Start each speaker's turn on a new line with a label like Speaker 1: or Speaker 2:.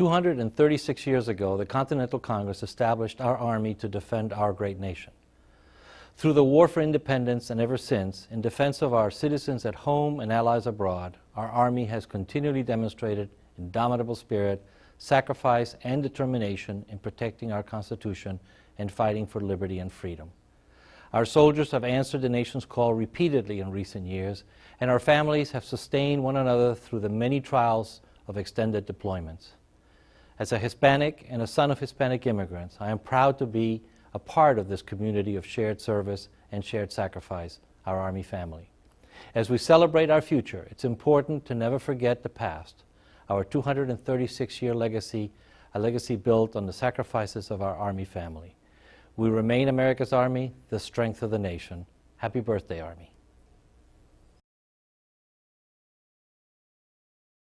Speaker 1: 236 years ago, the Continental Congress established our Army to defend our great nation. Through the War for Independence and ever since, in defense of our citizens at home and allies abroad, our Army has continually demonstrated indomitable spirit, sacrifice, and determination in protecting our Constitution and fighting for liberty and freedom. Our soldiers have answered the nation's call repeatedly in recent years, and our families have sustained one another through the many trials of extended deployments. As a Hispanic and a son of Hispanic immigrants, I am proud to be a part of this community of shared service and shared sacrifice, our Army family. As we celebrate our future, it's important to never forget the past, our 236-year legacy, a legacy built on the sacrifices of our Army family. We remain America's Army, the strength of the nation. Happy birthday, Army.